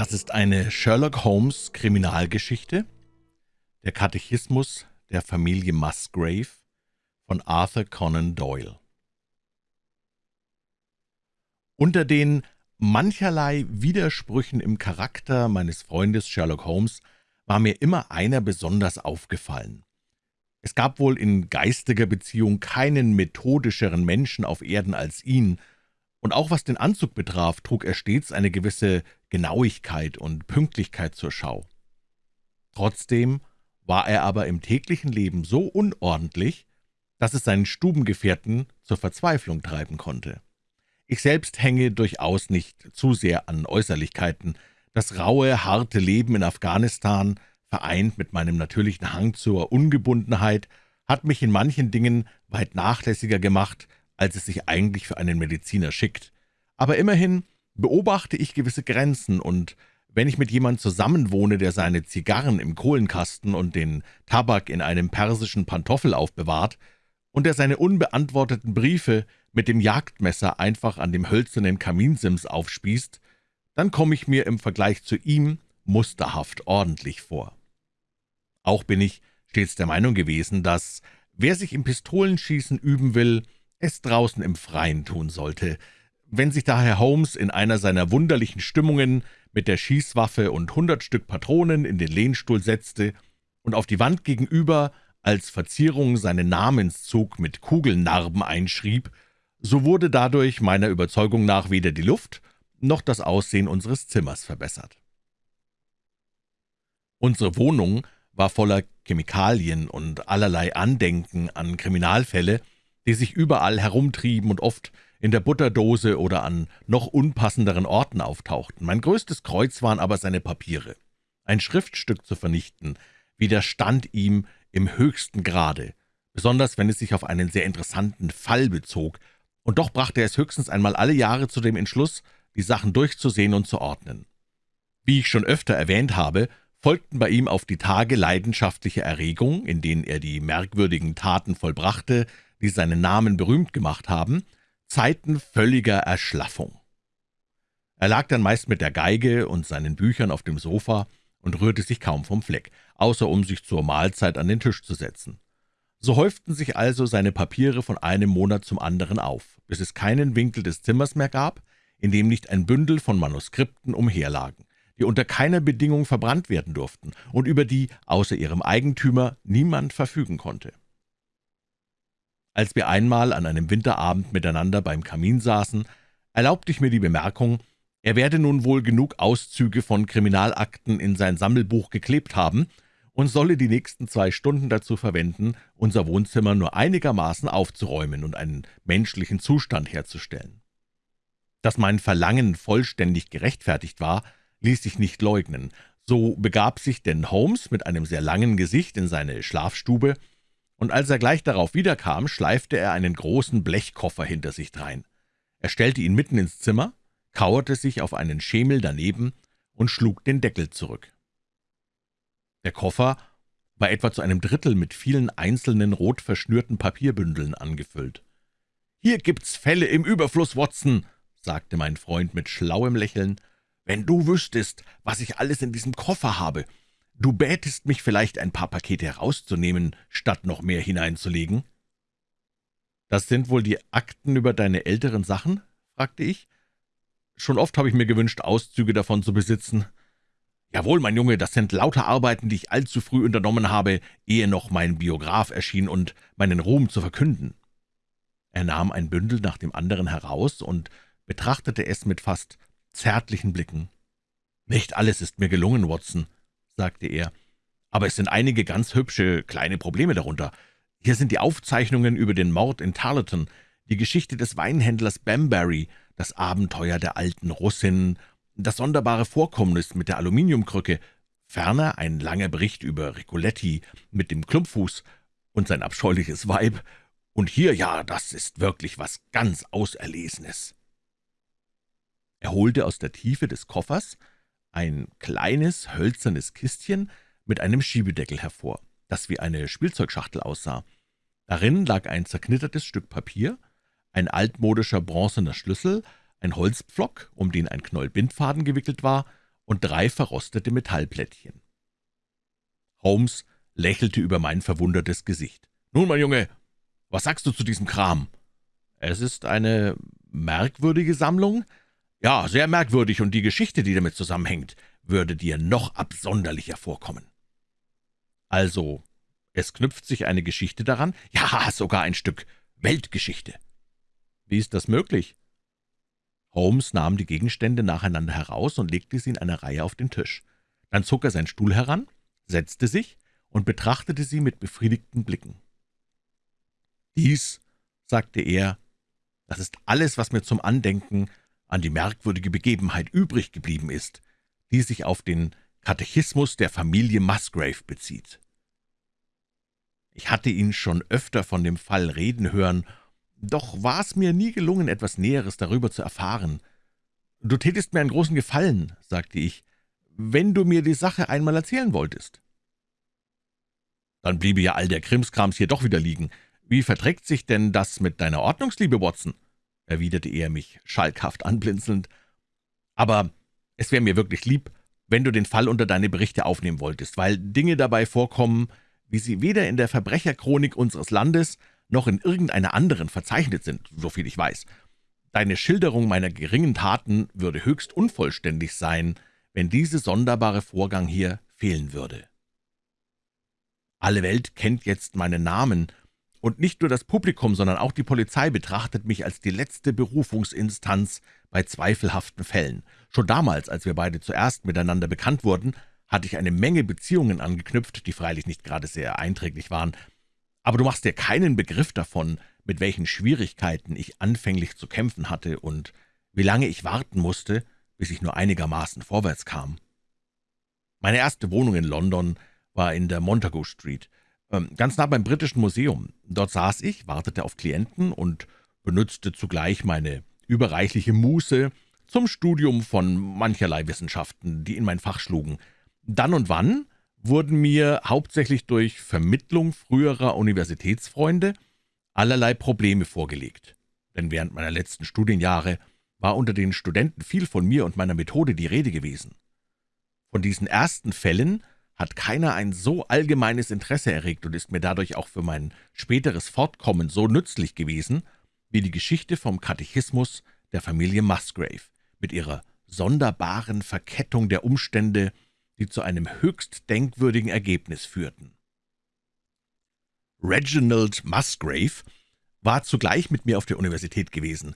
Das ist eine Sherlock Holmes Kriminalgeschichte, der Katechismus der Familie Musgrave von Arthur Conan Doyle. Unter den mancherlei Widersprüchen im Charakter meines Freundes Sherlock Holmes war mir immer einer besonders aufgefallen. Es gab wohl in geistiger Beziehung keinen methodischeren Menschen auf Erden als ihn, und auch was den Anzug betraf, trug er stets eine gewisse Genauigkeit und Pünktlichkeit zur Schau. Trotzdem war er aber im täglichen Leben so unordentlich, dass es seinen Stubengefährten zur Verzweiflung treiben konnte. Ich selbst hänge durchaus nicht zu sehr an Äußerlichkeiten. Das raue, harte Leben in Afghanistan, vereint mit meinem natürlichen Hang zur Ungebundenheit, hat mich in manchen Dingen weit nachlässiger gemacht, als es sich eigentlich für einen Mediziner schickt. Aber immerhin beobachte ich gewisse Grenzen, und wenn ich mit jemand zusammenwohne, der seine Zigarren im Kohlenkasten und den Tabak in einem persischen Pantoffel aufbewahrt, und der seine unbeantworteten Briefe mit dem Jagdmesser einfach an dem hölzernen Kaminsims aufspießt, dann komme ich mir im Vergleich zu ihm musterhaft ordentlich vor. Auch bin ich stets der Meinung gewesen, dass, wer sich im Pistolenschießen üben will, es draußen im Freien tun sollte, wenn sich daher Holmes in einer seiner wunderlichen Stimmungen mit der Schießwaffe und hundert Stück Patronen in den Lehnstuhl setzte und auf die Wand gegenüber als Verzierung seinen Namenszug mit Kugelnarben einschrieb, so wurde dadurch meiner Überzeugung nach weder die Luft noch das Aussehen unseres Zimmers verbessert. Unsere Wohnung war voller Chemikalien und allerlei Andenken an Kriminalfälle, die sich überall herumtrieben und oft in der Butterdose oder an noch unpassenderen Orten auftauchten. Mein größtes Kreuz waren aber seine Papiere. Ein Schriftstück zu vernichten, widerstand ihm im höchsten Grade, besonders wenn es sich auf einen sehr interessanten Fall bezog, und doch brachte er es höchstens einmal alle Jahre zu dem Entschluss, die Sachen durchzusehen und zu ordnen. Wie ich schon öfter erwähnt habe, folgten bei ihm auf die Tage leidenschaftliche Erregung, in denen er die merkwürdigen Taten vollbrachte, die seinen Namen berühmt gemacht haben, Zeiten völliger Erschlaffung. Er lag dann meist mit der Geige und seinen Büchern auf dem Sofa und rührte sich kaum vom Fleck, außer um sich zur Mahlzeit an den Tisch zu setzen. So häuften sich also seine Papiere von einem Monat zum anderen auf, bis es keinen Winkel des Zimmers mehr gab, in dem nicht ein Bündel von Manuskripten umherlagen, die unter keiner Bedingung verbrannt werden durften und über die außer ihrem Eigentümer niemand verfügen konnte. Als wir einmal an einem Winterabend miteinander beim Kamin saßen, erlaubte ich mir die Bemerkung, er werde nun wohl genug Auszüge von Kriminalakten in sein Sammelbuch geklebt haben und solle die nächsten zwei Stunden dazu verwenden, unser Wohnzimmer nur einigermaßen aufzuräumen und einen menschlichen Zustand herzustellen. Dass mein Verlangen vollständig gerechtfertigt war, ließ sich nicht leugnen. So begab sich denn Holmes mit einem sehr langen Gesicht in seine Schlafstube und als er gleich darauf wiederkam, schleifte er einen großen Blechkoffer hinter sich drein. Er stellte ihn mitten ins Zimmer, kauerte sich auf einen Schemel daneben und schlug den Deckel zurück. Der Koffer war etwa zu einem Drittel mit vielen einzelnen rot verschnürten Papierbündeln angefüllt. »Hier gibt's Fälle im Überfluss, Watson«, sagte mein Freund mit schlauem Lächeln. »Wenn du wüsstest, was ich alles in diesem Koffer habe, Du bätest mich vielleicht, ein paar Pakete herauszunehmen, statt noch mehr hineinzulegen?« »Das sind wohl die Akten über deine älteren Sachen?« fragte ich. »Schon oft habe ich mir gewünscht, Auszüge davon zu besitzen.« »Jawohl, mein Junge, das sind lauter Arbeiten, die ich allzu früh unternommen habe, ehe noch mein Biograf erschien und meinen Ruhm zu verkünden.« Er nahm ein Bündel nach dem anderen heraus und betrachtete es mit fast zärtlichen Blicken. »Nicht alles ist mir gelungen, Watson«, sagte er, »aber es sind einige ganz hübsche kleine Probleme darunter. Hier sind die Aufzeichnungen über den Mord in Tarleton, die Geschichte des Weinhändlers Bambury, das Abenteuer der alten Russin, das sonderbare Vorkommnis mit der Aluminiumkrücke, ferner ein langer Bericht über Ricoletti mit dem Klumpfuß und sein abscheuliches Weib, und hier, ja, das ist wirklich was ganz Auserlesenes.« Er holte aus der Tiefe des Koffers ein kleines, hölzernes Kistchen mit einem Schiebedeckel hervor, das wie eine Spielzeugschachtel aussah. Darin lag ein zerknittertes Stück Papier, ein altmodischer bronzener Schlüssel, ein Holzpflock, um den ein Knäuel Bindfaden gewickelt war, und drei verrostete Metallplättchen. Holmes lächelte über mein verwundertes Gesicht. »Nun, mein Junge, was sagst du zu diesem Kram?« »Es ist eine merkwürdige Sammlung?« »Ja, sehr merkwürdig, und die Geschichte, die damit zusammenhängt, würde dir noch absonderlicher vorkommen.« »Also, es knüpft sich eine Geschichte daran?« »Ja, sogar ein Stück Weltgeschichte.« »Wie ist das möglich?« Holmes nahm die Gegenstände nacheinander heraus und legte sie in einer Reihe auf den Tisch. Dann zog er seinen Stuhl heran, setzte sich und betrachtete sie mit befriedigten Blicken. »Dies«, sagte er, »das ist alles, was mir zum Andenken an die merkwürdige Begebenheit übrig geblieben ist, die sich auf den Katechismus der Familie Musgrave bezieht. Ich hatte ihn schon öfter von dem Fall reden hören, doch war es mir nie gelungen, etwas Näheres darüber zu erfahren. »Du tätest mir einen großen Gefallen«, sagte ich, »wenn du mir die Sache einmal erzählen wolltest.« »Dann bliebe ja all der Krimskrams hier doch wieder liegen. Wie verträgt sich denn das mit deiner Ordnungsliebe, Watson?« Erwiderte er mich schalkhaft anblinzelnd. »Aber es wäre mir wirklich lieb, wenn du den Fall unter deine Berichte aufnehmen wolltest, weil Dinge dabei vorkommen, wie sie weder in der Verbrecherchronik unseres Landes noch in irgendeiner anderen verzeichnet sind, soviel ich weiß. Deine Schilderung meiner geringen Taten würde höchst unvollständig sein, wenn dieser sonderbare Vorgang hier fehlen würde. Alle Welt kennt jetzt meinen Namen, und nicht nur das Publikum, sondern auch die Polizei betrachtet mich als die letzte Berufungsinstanz bei zweifelhaften Fällen. Schon damals, als wir beide zuerst miteinander bekannt wurden, hatte ich eine Menge Beziehungen angeknüpft, die freilich nicht gerade sehr einträglich waren, aber du machst dir keinen Begriff davon, mit welchen Schwierigkeiten ich anfänglich zu kämpfen hatte und wie lange ich warten musste, bis ich nur einigermaßen vorwärts kam. Meine erste Wohnung in London war in der Montagu Street, ganz nah beim Britischen Museum. Dort saß ich, wartete auf Klienten und benützte zugleich meine überreichliche Muße zum Studium von mancherlei Wissenschaften, die in mein Fach schlugen. Dann und wann wurden mir hauptsächlich durch Vermittlung früherer Universitätsfreunde allerlei Probleme vorgelegt. Denn während meiner letzten Studienjahre war unter den Studenten viel von mir und meiner Methode die Rede gewesen. Von diesen ersten Fällen hat keiner ein so allgemeines Interesse erregt und ist mir dadurch auch für mein späteres Fortkommen so nützlich gewesen, wie die Geschichte vom Katechismus der Familie Musgrave mit ihrer sonderbaren Verkettung der Umstände, die zu einem höchst denkwürdigen Ergebnis führten. Reginald Musgrave war zugleich mit mir auf der Universität gewesen,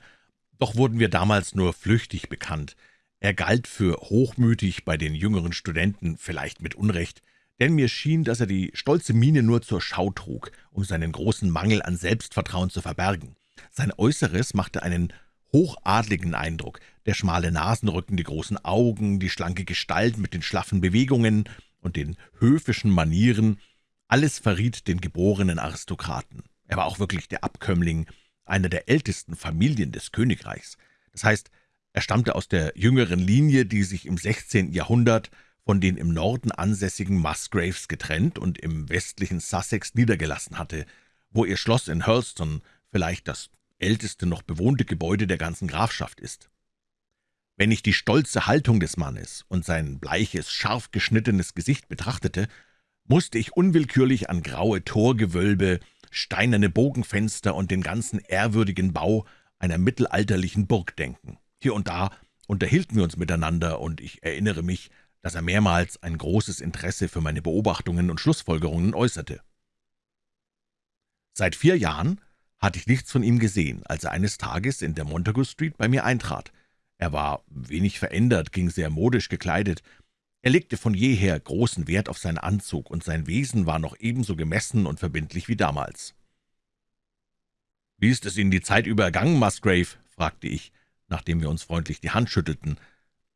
doch wurden wir damals nur flüchtig bekannt. Er galt für hochmütig bei den jüngeren Studenten, vielleicht mit Unrecht, denn mir schien, dass er die stolze Miene nur zur Schau trug, um seinen großen Mangel an Selbstvertrauen zu verbergen. Sein Äußeres machte einen hochadligen Eindruck. Der schmale Nasenrücken, die großen Augen, die schlanke Gestalt mit den schlaffen Bewegungen und den höfischen Manieren, alles verriet den geborenen Aristokraten. Er war auch wirklich der Abkömmling einer der ältesten Familien des Königreichs. Das heißt, er stammte aus der jüngeren Linie, die sich im 16. Jahrhundert von den im Norden ansässigen Musgraves getrennt und im westlichen Sussex niedergelassen hatte, wo ihr Schloss in Hurlston vielleicht das älteste noch bewohnte Gebäude der ganzen Grafschaft ist. Wenn ich die stolze Haltung des Mannes und sein bleiches, scharf geschnittenes Gesicht betrachtete, musste ich unwillkürlich an graue Torgewölbe, steinerne Bogenfenster und den ganzen ehrwürdigen Bau einer mittelalterlichen Burg denken. Hier und da unterhielten wir uns miteinander, und ich erinnere mich, dass er mehrmals ein großes Interesse für meine Beobachtungen und Schlussfolgerungen äußerte. Seit vier Jahren hatte ich nichts von ihm gesehen, als er eines Tages in der Montagu Street bei mir eintrat. Er war wenig verändert, ging sehr modisch gekleidet. Er legte von jeher großen Wert auf seinen Anzug, und sein Wesen war noch ebenso gemessen und verbindlich wie damals. »Wie ist es Ihnen die Zeit über ergangen, Musgrave?« fragte ich, nachdem wir uns freundlich die Hand schüttelten.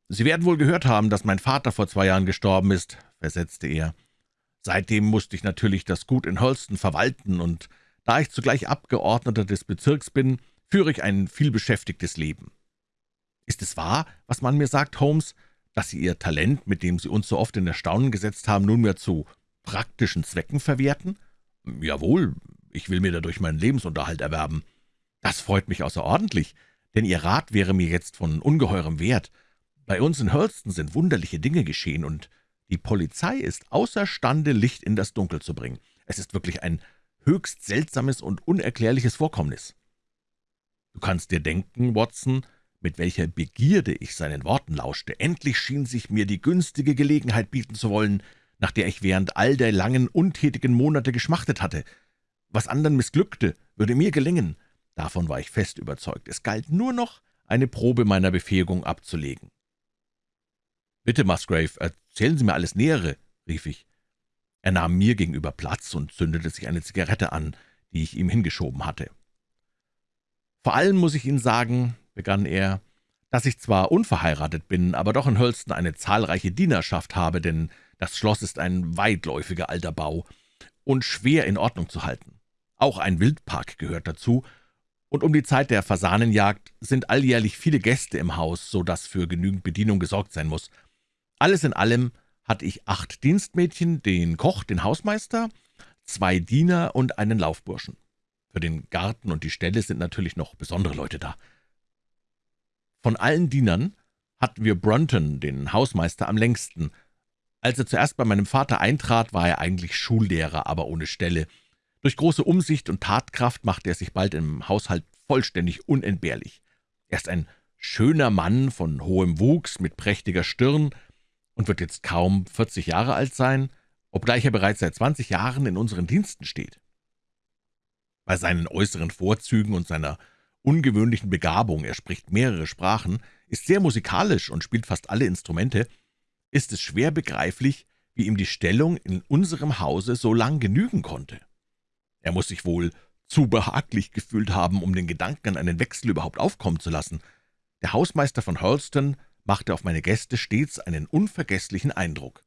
»Sie werden wohl gehört haben, dass mein Vater vor zwei Jahren gestorben ist«, versetzte er. »Seitdem musste ich natürlich das Gut in Holston verwalten, und da ich zugleich Abgeordneter des Bezirks bin, führe ich ein vielbeschäftigtes Leben. Ist es wahr, was man mir sagt, Holmes, dass Sie Ihr Talent, mit dem Sie uns so oft in Erstaunen gesetzt haben, nunmehr zu praktischen Zwecken verwerten? Jawohl, ich will mir dadurch meinen Lebensunterhalt erwerben. Das freut mich außerordentlich, denn Ihr Rat wäre mir jetzt von ungeheurem Wert. Bei uns in Hurlston sind wunderliche Dinge geschehen, und die Polizei ist außerstande, Licht in das Dunkel zu bringen. Es ist wirklich ein höchst seltsames und unerklärliches Vorkommnis. Du kannst dir denken, Watson, mit welcher Begierde ich seinen Worten lauschte. Endlich schien sich mir die günstige Gelegenheit bieten zu wollen, nach der ich während all der langen, untätigen Monate geschmachtet hatte. Was anderen missglückte, würde mir gelingen. Davon war ich fest überzeugt. Es galt nur noch, eine Probe meiner Befähigung abzulegen. »Bitte, Musgrave, erzählen Sie mir alles Nähere«, rief ich. Er nahm mir gegenüber Platz und zündete sich eine Zigarette an, die ich ihm hingeschoben hatte. »Vor allem muss ich Ihnen sagen«, begann er, »dass ich zwar unverheiratet bin, aber doch in Hölston eine zahlreiche Dienerschaft habe, denn das Schloss ist ein weitläufiger alter Bau und schwer in Ordnung zu halten. Auch ein Wildpark gehört dazu, und um die Zeit der Fasanenjagd sind alljährlich viele Gäste im Haus, so dass für genügend Bedienung gesorgt sein muss. Alles in allem hatte ich acht Dienstmädchen, den Koch, den Hausmeister, zwei Diener und einen Laufburschen. Für den Garten und die Ställe sind natürlich noch besondere Leute da. Von allen Dienern hatten wir Brunton, den Hausmeister, am längsten. Als er zuerst bei meinem Vater eintrat, war er eigentlich Schullehrer, aber ohne Stelle. Durch große Umsicht und Tatkraft machte er sich bald im Haushalt vollständig unentbehrlich. Er ist ein schöner Mann von hohem Wuchs, mit prächtiger Stirn und wird jetzt kaum 40 Jahre alt sein, obgleich er bereits seit 20 Jahren in unseren Diensten steht. Bei seinen äußeren Vorzügen und seiner ungewöhnlichen Begabung, er spricht mehrere Sprachen, ist sehr musikalisch und spielt fast alle Instrumente, ist es schwer begreiflich, wie ihm die Stellung in unserem Hause so lang genügen konnte. Er muss sich wohl zu behaglich gefühlt haben, um den Gedanken an einen Wechsel überhaupt aufkommen zu lassen. Der Hausmeister von Hurlston machte auf meine Gäste stets einen unvergesslichen Eindruck.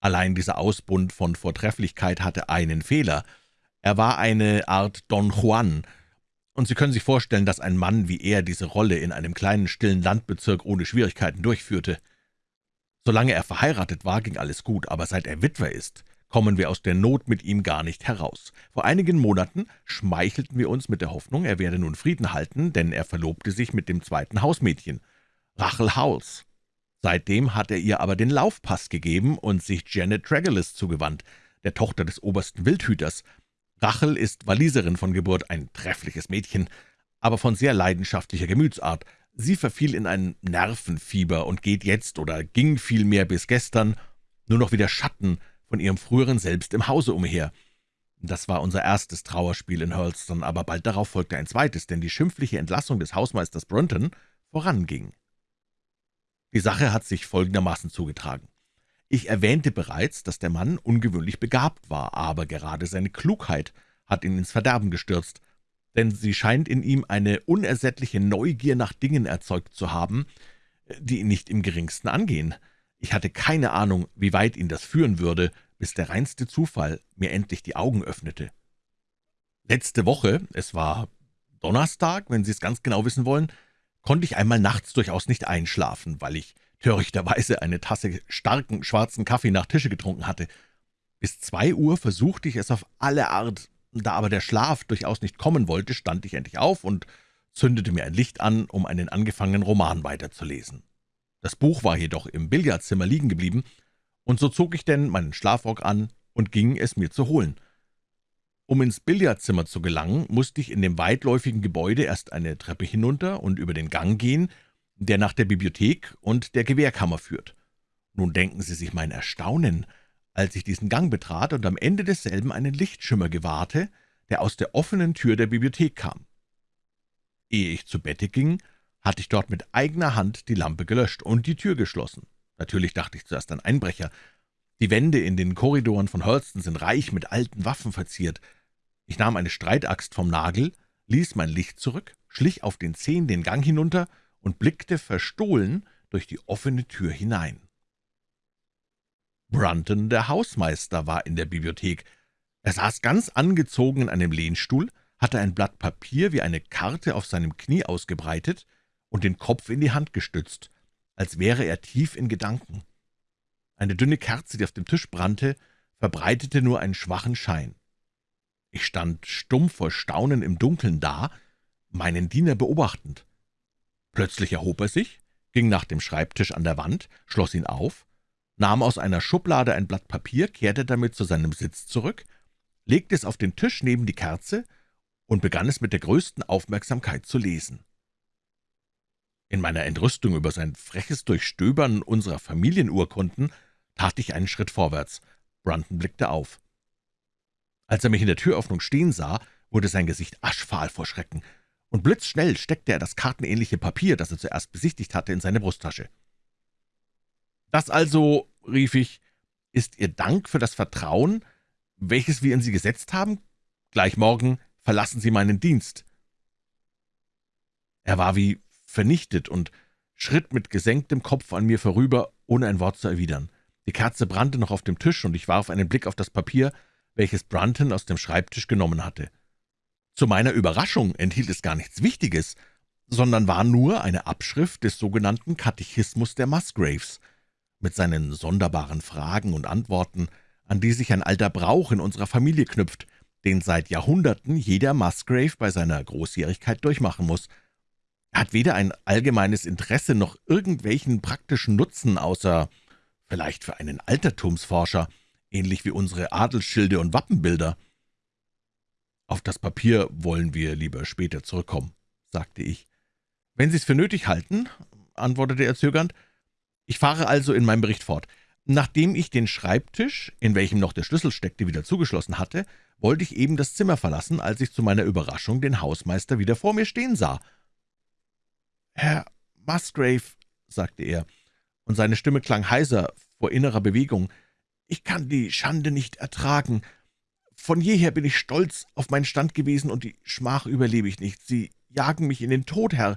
Allein dieser Ausbund von Vortrefflichkeit hatte einen Fehler. Er war eine Art Don Juan, und Sie können sich vorstellen, dass ein Mann wie er diese Rolle in einem kleinen, stillen Landbezirk ohne Schwierigkeiten durchführte. Solange er verheiratet war, ging alles gut, aber seit er Witwer ist, kommen wir aus der Not mit ihm gar nicht heraus. Vor einigen Monaten schmeichelten wir uns mit der Hoffnung, er werde nun Frieden halten, denn er verlobte sich mit dem zweiten Hausmädchen, Rachel Howells. Seitdem hat er ihr aber den Laufpass gegeben und sich Janet Tregellis zugewandt, der Tochter des obersten Wildhüters. Rachel ist Waliserin von Geburt, ein treffliches Mädchen, aber von sehr leidenschaftlicher Gemütsart. Sie verfiel in ein Nervenfieber und geht jetzt oder ging vielmehr bis gestern nur noch wie der Schatten von ihrem früheren Selbst im Hause umher. Das war unser erstes Trauerspiel in Hurlston, aber bald darauf folgte ein zweites, denn die schimpfliche Entlassung des Hausmeisters Brunton voranging. Die Sache hat sich folgendermaßen zugetragen. Ich erwähnte bereits, dass der Mann ungewöhnlich begabt war, aber gerade seine Klugheit hat ihn ins Verderben gestürzt, denn sie scheint in ihm eine unersättliche Neugier nach Dingen erzeugt zu haben, die ihn nicht im geringsten angehen. Ich hatte keine Ahnung, wie weit ihn das führen würde, bis der reinste Zufall mir endlich die Augen öffnete. Letzte Woche, es war Donnerstag, wenn Sie es ganz genau wissen wollen, konnte ich einmal nachts durchaus nicht einschlafen, weil ich törichterweise eine Tasse starken schwarzen Kaffee nach Tische getrunken hatte. Bis zwei Uhr versuchte ich es auf alle Art, da aber der Schlaf durchaus nicht kommen wollte, stand ich endlich auf und zündete mir ein Licht an, um einen angefangenen Roman weiterzulesen. Das Buch war jedoch im Billardzimmer liegen geblieben, und so zog ich denn meinen Schlafrock an und ging es mir zu holen. Um ins Billardzimmer zu gelangen, musste ich in dem weitläufigen Gebäude erst eine Treppe hinunter und über den Gang gehen, der nach der Bibliothek und der Gewehrkammer führt. Nun denken Sie sich mein Erstaunen, als ich diesen Gang betrat und am Ende desselben einen Lichtschimmer gewahrte, der aus der offenen Tür der Bibliothek kam. Ehe ich zu Bette ging, hatte ich dort mit eigener Hand die Lampe gelöscht und die Tür geschlossen. Natürlich dachte ich zuerst an Einbrecher. Die Wände in den Korridoren von Holston sind reich mit alten Waffen verziert. Ich nahm eine Streitaxt vom Nagel, ließ mein Licht zurück, schlich auf den Zehen den Gang hinunter und blickte verstohlen durch die offene Tür hinein. Brunton, der Hausmeister, war in der Bibliothek. Er saß ganz angezogen in einem Lehnstuhl, hatte ein Blatt Papier wie eine Karte auf seinem Knie ausgebreitet und den Kopf in die Hand gestützt, als wäre er tief in Gedanken. Eine dünne Kerze, die auf dem Tisch brannte, verbreitete nur einen schwachen Schein. Ich stand stumm vor Staunen im Dunkeln da, meinen Diener beobachtend. Plötzlich erhob er sich, ging nach dem Schreibtisch an der Wand, schloss ihn auf, nahm aus einer Schublade ein Blatt Papier, kehrte damit zu seinem Sitz zurück, legte es auf den Tisch neben die Kerze und begann es mit der größten Aufmerksamkeit zu lesen. In meiner Entrüstung über sein freches Durchstöbern unserer Familienurkunden tat ich einen Schritt vorwärts. Brunton blickte auf. Als er mich in der Türöffnung stehen sah, wurde sein Gesicht aschfahl vor Schrecken, und blitzschnell steckte er das kartenähnliche Papier, das er zuerst besichtigt hatte, in seine Brusttasche. »Das also«, rief ich, »ist Ihr Dank für das Vertrauen, welches wir in Sie gesetzt haben? Gleich morgen verlassen Sie meinen Dienst.« Er war wie vernichtet und schritt mit gesenktem Kopf an mir vorüber, ohne ein Wort zu erwidern. Die Kerze brannte noch auf dem Tisch, und ich warf einen Blick auf das Papier, welches Brunton aus dem Schreibtisch genommen hatte. Zu meiner Überraschung enthielt es gar nichts Wichtiges, sondern war nur eine Abschrift des sogenannten Katechismus der Musgraves, mit seinen sonderbaren Fragen und Antworten, an die sich ein alter Brauch in unserer Familie knüpft, den seit Jahrhunderten jeder Musgrave bei seiner Großjährigkeit durchmachen muss. Hat weder ein allgemeines Interesse noch irgendwelchen praktischen Nutzen, außer vielleicht für einen Altertumsforscher, ähnlich wie unsere Adelsschilde und Wappenbilder. »Auf das Papier wollen wir lieber später zurückkommen«, sagte ich. »Wenn Sie es für nötig halten«, antwortete er zögernd. »Ich fahre also in meinem Bericht fort. Nachdem ich den Schreibtisch, in welchem noch der Schlüssel steckte, wieder zugeschlossen hatte, wollte ich eben das Zimmer verlassen, als ich zu meiner Überraschung den Hausmeister wieder vor mir stehen sah. »Herr Musgrave«, sagte er, und seine Stimme klang heiser vor innerer Bewegung, »ich kann die Schande nicht ertragen. Von jeher bin ich stolz auf meinen Stand gewesen, und die Schmach überlebe ich nicht. Sie jagen mich in den Tod, Herr.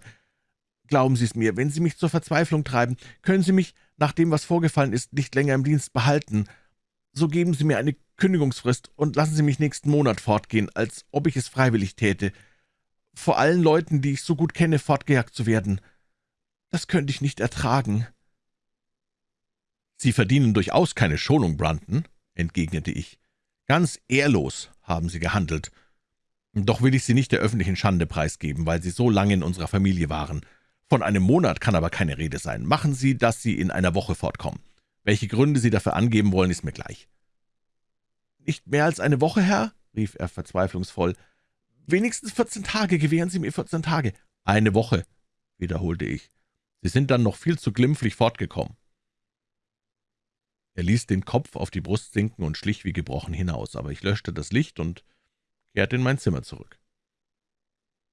Glauben Sie es mir, wenn Sie mich zur Verzweiflung treiben, können Sie mich, nach dem, was vorgefallen ist, nicht länger im Dienst behalten. So geben Sie mir eine Kündigungsfrist und lassen Sie mich nächsten Monat fortgehen, als ob ich es freiwillig täte. Vor allen Leuten, die ich so gut kenne, fortgejagt zu werden. Das könnte ich nicht ertragen.« »Sie verdienen durchaus keine Schonung, Brunton«, entgegnete ich. »Ganz ehrlos haben Sie gehandelt. Doch will ich Sie nicht der öffentlichen Schande preisgeben, weil Sie so lange in unserer Familie waren. Von einem Monat kann aber keine Rede sein. Machen Sie, dass Sie in einer Woche fortkommen. Welche Gründe Sie dafür angeben wollen, ist mir gleich.« »Nicht mehr als eine Woche, Herr?« rief er verzweiflungsvoll. »Wenigstens vierzehn Tage, gewähren Sie mir vierzehn Tage.« »Eine Woche«, wiederholte ich. »Sie sind dann noch viel zu glimpflich fortgekommen.« er ließ den Kopf auf die Brust sinken und schlich wie gebrochen hinaus, aber ich löschte das Licht und kehrte in mein Zimmer zurück.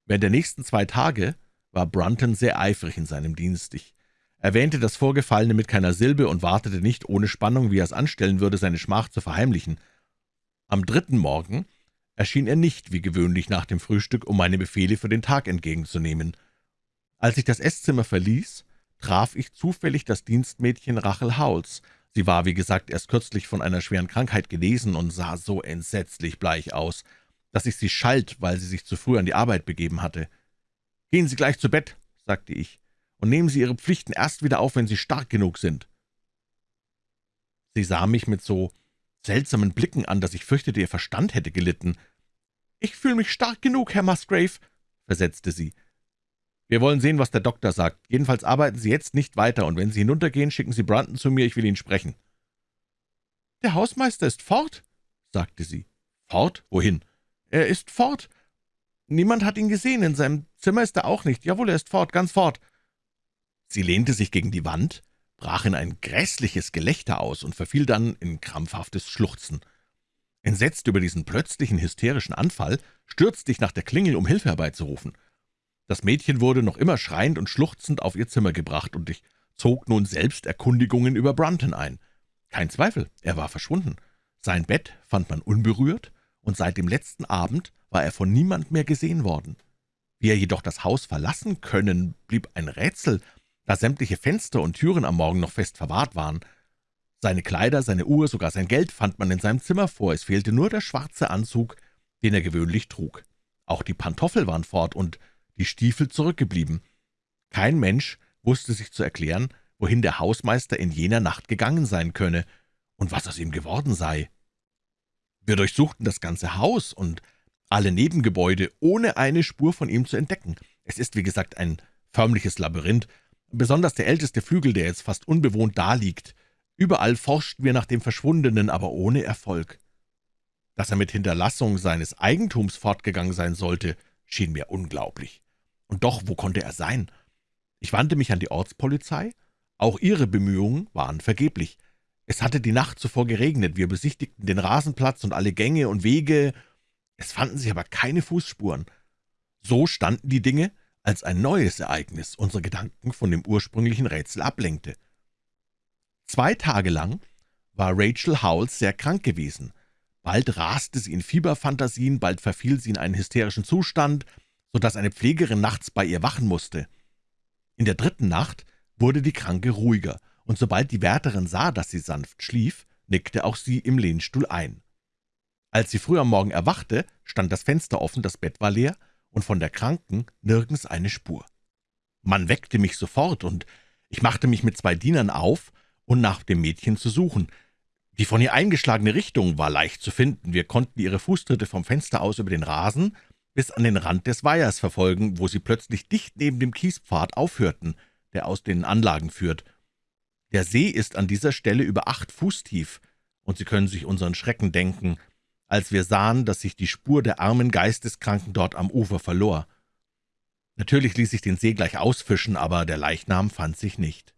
Während der nächsten zwei Tage war Brunton sehr eifrig in seinem Dienst. Ich erwähnte das Vorgefallene mit keiner Silbe und wartete nicht ohne Spannung, wie er es anstellen würde, seine Schmach zu verheimlichen. Am dritten Morgen erschien er nicht wie gewöhnlich nach dem Frühstück, um meine Befehle für den Tag entgegenzunehmen. Als ich das Esszimmer verließ, traf ich zufällig das Dienstmädchen Rachel Howells, Sie war, wie gesagt, erst kürzlich von einer schweren Krankheit genesen und sah so entsetzlich bleich aus, dass ich sie schalt, weil sie sich zu früh an die Arbeit begeben hatte. »Gehen Sie gleich zu Bett«, sagte ich, »und nehmen Sie Ihre Pflichten erst wieder auf, wenn Sie stark genug sind.« Sie sah mich mit so seltsamen Blicken an, dass ich fürchtete, ihr Verstand hätte gelitten. »Ich fühle mich stark genug, Herr Musgrave«, versetzte sie. Wir wollen sehen, was der Doktor sagt. Jedenfalls arbeiten Sie jetzt nicht weiter, und wenn Sie hinuntergehen, schicken Sie Brunton zu mir, ich will ihn sprechen.« »Der Hausmeister ist fort«, sagte sie. »Fort? Wohin?« »Er ist fort. Niemand hat ihn gesehen, in seinem Zimmer ist er auch nicht. Jawohl, er ist fort, ganz fort.« Sie lehnte sich gegen die Wand, brach in ein grässliches Gelächter aus und verfiel dann in krampfhaftes Schluchzen. Entsetzt über diesen plötzlichen hysterischen Anfall stürzte ich nach der Klingel, um Hilfe herbeizurufen. Das Mädchen wurde noch immer schreiend und schluchzend auf ihr Zimmer gebracht, und ich zog nun selbst Erkundigungen über Brunton ein. Kein Zweifel, er war verschwunden. Sein Bett fand man unberührt, und seit dem letzten Abend war er von niemand mehr gesehen worden. Wie er jedoch das Haus verlassen können, blieb ein Rätsel, da sämtliche Fenster und Türen am Morgen noch fest verwahrt waren. Seine Kleider, seine Uhr, sogar sein Geld fand man in seinem Zimmer vor, es fehlte nur der schwarze Anzug, den er gewöhnlich trug. Auch die Pantoffel waren fort, und die Stiefel zurückgeblieben. Kein Mensch wusste sich zu erklären, wohin der Hausmeister in jener Nacht gegangen sein könne und was aus ihm geworden sei. Wir durchsuchten das ganze Haus und alle Nebengebäude, ohne eine Spur von ihm zu entdecken. Es ist, wie gesagt, ein förmliches Labyrinth, besonders der älteste Flügel, der jetzt fast unbewohnt daliegt. Überall forschten wir nach dem Verschwundenen, aber ohne Erfolg. Dass er mit Hinterlassung seines Eigentums fortgegangen sein sollte, schien mir unglaublich. Und doch, wo konnte er sein? Ich wandte mich an die Ortspolizei. Auch ihre Bemühungen waren vergeblich. Es hatte die Nacht zuvor geregnet, wir besichtigten den Rasenplatz und alle Gänge und Wege, es fanden sich aber keine Fußspuren. So standen die Dinge, als ein neues Ereignis unsere Gedanken von dem ursprünglichen Rätsel ablenkte. Zwei Tage lang war Rachel Howells sehr krank gewesen. Bald raste sie in Fieberfantasien, bald verfiel sie in einen hysterischen Zustand, so dass eine Pflegerin nachts bei ihr wachen musste. In der dritten Nacht wurde die Kranke ruhiger, und sobald die Wärterin sah, dass sie sanft schlief, nickte auch sie im Lehnstuhl ein. Als sie früh am Morgen erwachte, stand das Fenster offen, das Bett war leer, und von der Kranken nirgends eine Spur. Man weckte mich sofort, und ich machte mich mit zwei Dienern auf, um nach dem Mädchen zu suchen. Die von ihr eingeschlagene Richtung war leicht zu finden. Wir konnten ihre Fußtritte vom Fenster aus über den Rasen bis an den Rand des Weihers verfolgen, wo sie plötzlich dicht neben dem Kiespfad aufhörten, der aus den Anlagen führt. Der See ist an dieser Stelle über acht Fuß tief, und Sie können sich unseren Schrecken denken, als wir sahen, dass sich die Spur der armen Geisteskranken dort am Ufer verlor. Natürlich ließ sich den See gleich ausfischen, aber der Leichnam fand sich nicht.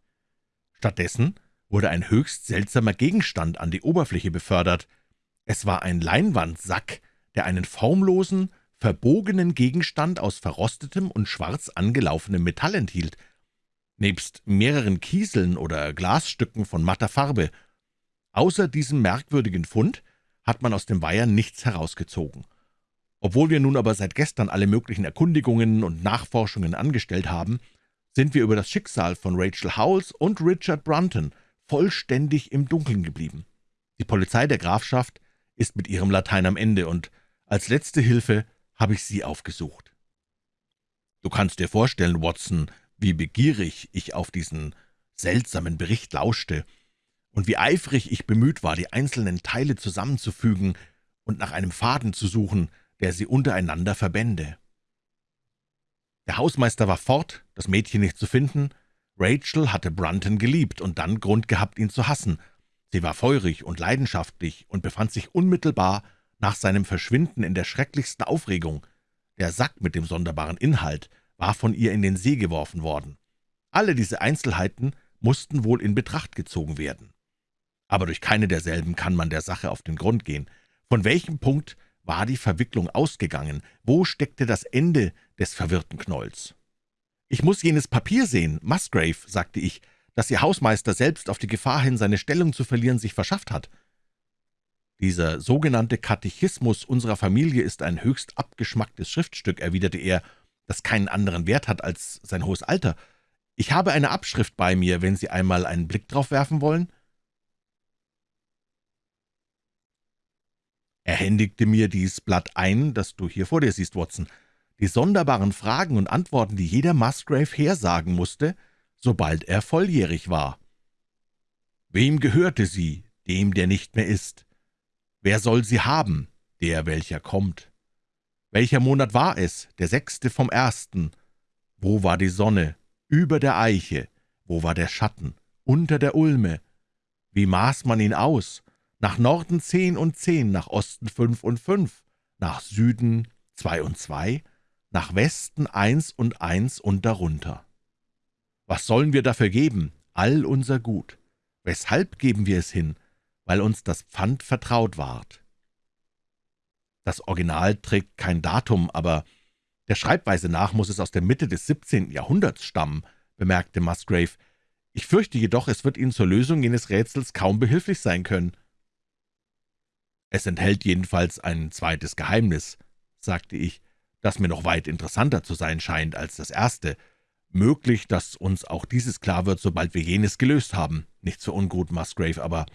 Stattdessen wurde ein höchst seltsamer Gegenstand an die Oberfläche befördert. Es war ein Leinwandsack, der einen formlosen, verbogenen Gegenstand aus verrostetem und schwarz angelaufenem Metall enthielt, nebst mehreren Kieseln oder Glasstücken von matter Farbe. Außer diesem merkwürdigen Fund hat man aus dem Weiher nichts herausgezogen. Obwohl wir nun aber seit gestern alle möglichen Erkundigungen und Nachforschungen angestellt haben, sind wir über das Schicksal von Rachel Howells und Richard Brunton vollständig im Dunkeln geblieben. Die Polizei der Grafschaft ist mit ihrem Latein am Ende, und als letzte Hilfe habe ich Sie aufgesucht. Du kannst dir vorstellen, Watson, wie begierig ich auf diesen seltsamen Bericht lauschte und wie eifrig ich bemüht war, die einzelnen Teile zusammenzufügen und nach einem Faden zu suchen, der sie untereinander verbände. Der Hausmeister war fort, das Mädchen nicht zu finden. Rachel hatte Brunton geliebt und dann Grund gehabt, ihn zu hassen. Sie war feurig und leidenschaftlich und befand sich unmittelbar nach seinem Verschwinden in der schrecklichsten Aufregung. Der Sack mit dem sonderbaren Inhalt war von ihr in den See geworfen worden. Alle diese Einzelheiten mussten wohl in Betracht gezogen werden. Aber durch keine derselben kann man der Sache auf den Grund gehen. Von welchem Punkt war die Verwicklung ausgegangen? Wo steckte das Ende des verwirrten Knolls? »Ich muss jenes Papier sehen, Musgrave«, sagte ich, »das Ihr Hausmeister selbst auf die Gefahr hin, seine Stellung zu verlieren, sich verschafft hat.« »Dieser sogenannte Katechismus unserer Familie ist ein höchst abgeschmacktes Schriftstück«, erwiderte er, »das keinen anderen Wert hat als sein hohes Alter. Ich habe eine Abschrift bei mir, wenn Sie einmal einen Blick drauf werfen wollen.« Er händigte mir dies Blatt ein, das du hier vor dir siehst, Watson. Die sonderbaren Fragen und Antworten, die jeder Musgrave hersagen musste, sobald er volljährig war. Wem gehörte sie, dem, der nicht mehr ist? Wer soll sie haben, der, welcher kommt? Welcher Monat war es, der sechste vom ersten? Wo war die Sonne? Über der Eiche. Wo war der Schatten? Unter der Ulme. Wie maß man ihn aus? Nach Norden zehn und zehn, nach Osten fünf und fünf, nach Süden zwei und zwei, nach Westen eins und eins und darunter. Was sollen wir dafür geben? All unser Gut. Weshalb geben wir es hin? weil uns das Pfand vertraut ward. Das Original trägt kein Datum, aber der Schreibweise nach muss es aus der Mitte des 17. Jahrhunderts stammen, bemerkte Musgrave. Ich fürchte jedoch, es wird Ihnen zur Lösung jenes Rätsels kaum behilflich sein können. Es enthält jedenfalls ein zweites Geheimnis, sagte ich, das mir noch weit interessanter zu sein scheint als das erste. Möglich, dass uns auch dieses klar wird, sobald wir jenes gelöst haben. Nichts für ungut, Musgrave, aber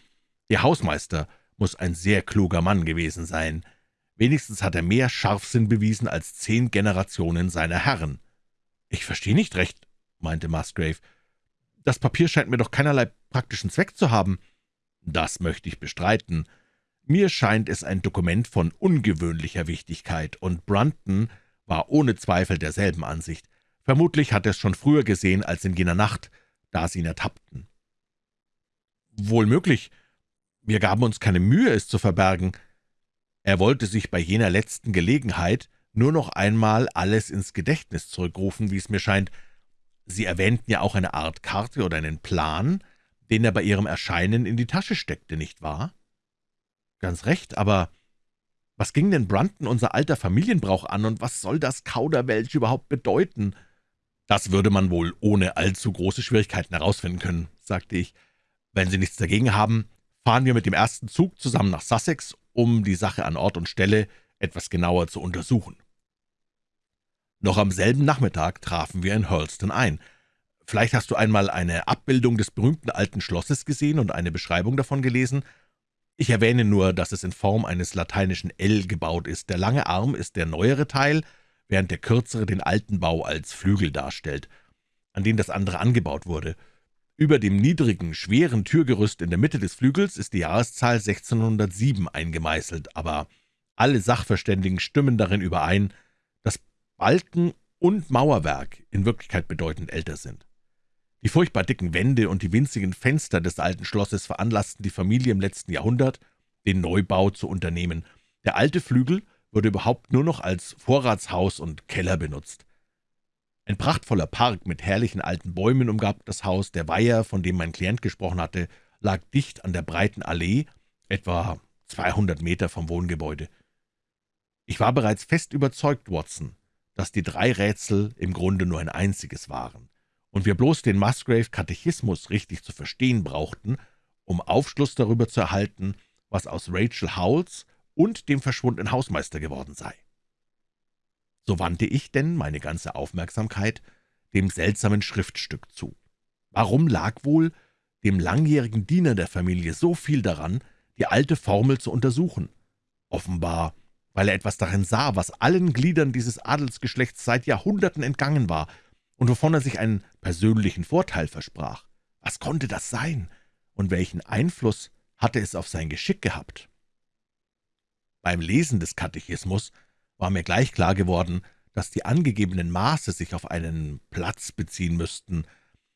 Ihr Hausmeister muss ein sehr kluger Mann gewesen sein. Wenigstens hat er mehr Scharfsinn bewiesen als zehn Generationen seiner Herren. »Ich verstehe nicht recht«, meinte Musgrave. »Das Papier scheint mir doch keinerlei praktischen Zweck zu haben.« »Das möchte ich bestreiten. Mir scheint es ein Dokument von ungewöhnlicher Wichtigkeit, und Brunton war ohne Zweifel derselben Ansicht. Vermutlich hat er es schon früher gesehen als in jener Nacht, da sie ihn ertappten. Wohl möglich. Wir gaben uns keine Mühe, es zu verbergen. Er wollte sich bei jener letzten Gelegenheit nur noch einmal alles ins Gedächtnis zurückrufen, wie es mir scheint. Sie erwähnten ja auch eine Art Karte oder einen Plan, den er bei Ihrem Erscheinen in die Tasche steckte, nicht wahr? Ganz recht, aber was ging denn Brunton unser alter Familienbrauch an, und was soll das Kauderwelsch überhaupt bedeuten?« »Das würde man wohl ohne allzu große Schwierigkeiten herausfinden können«, sagte ich. »Wenn Sie nichts dagegen haben, fahren wir mit dem ersten Zug zusammen nach Sussex, um die Sache an Ort und Stelle etwas genauer zu untersuchen.« Noch am selben Nachmittag trafen wir in Hurlston ein. Vielleicht hast du einmal eine Abbildung des berühmten alten Schlosses gesehen und eine Beschreibung davon gelesen. Ich erwähne nur, dass es in Form eines lateinischen L gebaut ist. Der lange Arm ist der neuere Teil, während der kürzere den alten Bau als Flügel darstellt, an den das andere angebaut wurde. Über dem niedrigen, schweren Türgerüst in der Mitte des Flügels ist die Jahreszahl 1607 eingemeißelt, aber alle Sachverständigen stimmen darin überein, dass Balken und Mauerwerk in Wirklichkeit bedeutend älter sind. Die furchtbar dicken Wände und die winzigen Fenster des alten Schlosses veranlassten die Familie im letzten Jahrhundert, den Neubau zu unternehmen. Der alte Flügel wurde überhaupt nur noch als Vorratshaus und Keller benutzt. Ein prachtvoller Park mit herrlichen alten Bäumen umgab das Haus, der Weiher, von dem mein Klient gesprochen hatte, lag dicht an der breiten Allee, etwa 200 Meter vom Wohngebäude. Ich war bereits fest überzeugt, Watson, dass die drei Rätsel im Grunde nur ein einziges waren, und wir bloß den Musgrave-Katechismus richtig zu verstehen brauchten, um Aufschluss darüber zu erhalten, was aus Rachel Howells und dem verschwundenen Hausmeister geworden sei. So wandte ich denn meine ganze Aufmerksamkeit dem seltsamen Schriftstück zu. Warum lag wohl dem langjährigen Diener der Familie so viel daran, die alte Formel zu untersuchen? Offenbar, weil er etwas darin sah, was allen Gliedern dieses Adelsgeschlechts seit Jahrhunderten entgangen war und wovon er sich einen persönlichen Vorteil versprach. Was konnte das sein, und welchen Einfluss hatte es auf sein Geschick gehabt? Beim Lesen des Katechismus war mir gleich klar geworden, dass die angegebenen Maße sich auf einen Platz beziehen müssten,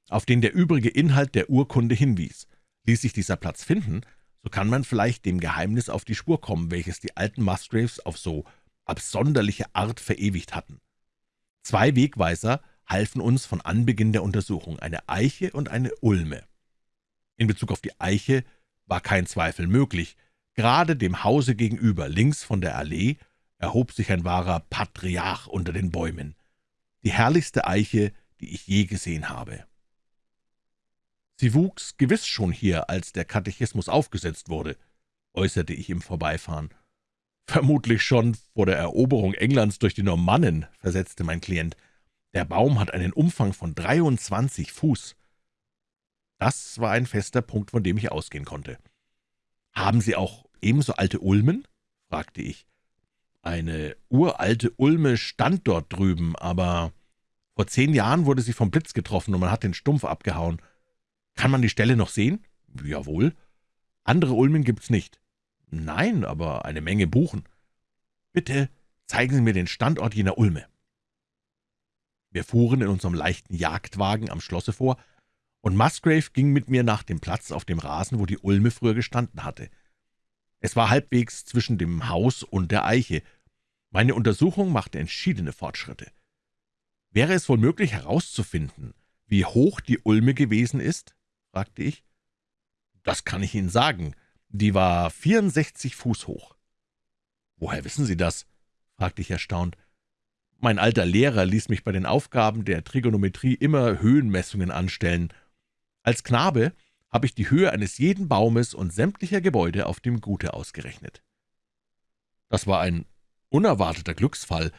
auf den der übrige Inhalt der Urkunde hinwies. Ließ sich dieser Platz finden, so kann man vielleicht dem Geheimnis auf die Spur kommen, welches die alten Musgraves auf so absonderliche Art verewigt hatten. Zwei Wegweiser halfen uns von Anbeginn der Untersuchung, eine Eiche und eine Ulme. In Bezug auf die Eiche war kein Zweifel möglich, Gerade dem Hause gegenüber, links von der Allee, erhob sich ein wahrer Patriarch unter den Bäumen. Die herrlichste Eiche, die ich je gesehen habe. Sie wuchs gewiss schon hier, als der Katechismus aufgesetzt wurde, äußerte ich im Vorbeifahren. »Vermutlich schon vor der Eroberung Englands durch die Normannen«, versetzte mein Klient. »Der Baum hat einen Umfang von 23 Fuß.« Das war ein fester Punkt, von dem ich ausgehen konnte. »Haben Sie auch ebenso alte Ulmen?« fragte ich. »Eine uralte Ulme stand dort drüben, aber vor zehn Jahren wurde sie vom Blitz getroffen und man hat den Stumpf abgehauen. Kann man die Stelle noch sehen?« »Jawohl.« »Andere Ulmen gibt's nicht?« »Nein, aber eine Menge Buchen.« »Bitte zeigen Sie mir den Standort jener Ulme.« Wir fuhren in unserem leichten Jagdwagen am Schlosse vor, und Musgrave ging mit mir nach dem Platz auf dem Rasen, wo die Ulme früher gestanden hatte. Es war halbwegs zwischen dem Haus und der Eiche. Meine Untersuchung machte entschiedene Fortschritte. »Wäre es wohl möglich herauszufinden, wie hoch die Ulme gewesen ist?« fragte ich. »Das kann ich Ihnen sagen. Die war 64 Fuß hoch.« »Woher wissen Sie das?« fragte ich erstaunt. »Mein alter Lehrer ließ mich bei den Aufgaben der Trigonometrie immer Höhenmessungen anstellen. Als Knabe habe ich die Höhe eines jeden Baumes und sämtlicher Gebäude auf dem Gute ausgerechnet. Das war ein unerwarteter Glücksfall.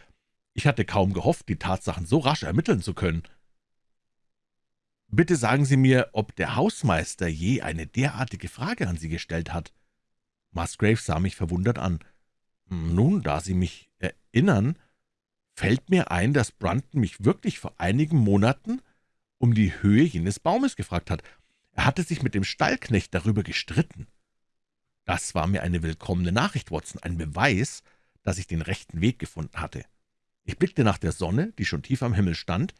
Ich hatte kaum gehofft, die Tatsachen so rasch ermitteln zu können. »Bitte sagen Sie mir, ob der Hausmeister je eine derartige Frage an Sie gestellt hat?« Musgrave sah mich verwundert an. »Nun, da Sie mich erinnern, fällt mir ein, dass Brunton mich wirklich vor einigen Monaten um die Höhe jenes Baumes gefragt hat. Er hatte sich mit dem Stallknecht darüber gestritten. Das war mir eine willkommene Nachricht, Watson, ein Beweis, dass ich den rechten Weg gefunden hatte. Ich blickte nach der Sonne, die schon tief am Himmel stand,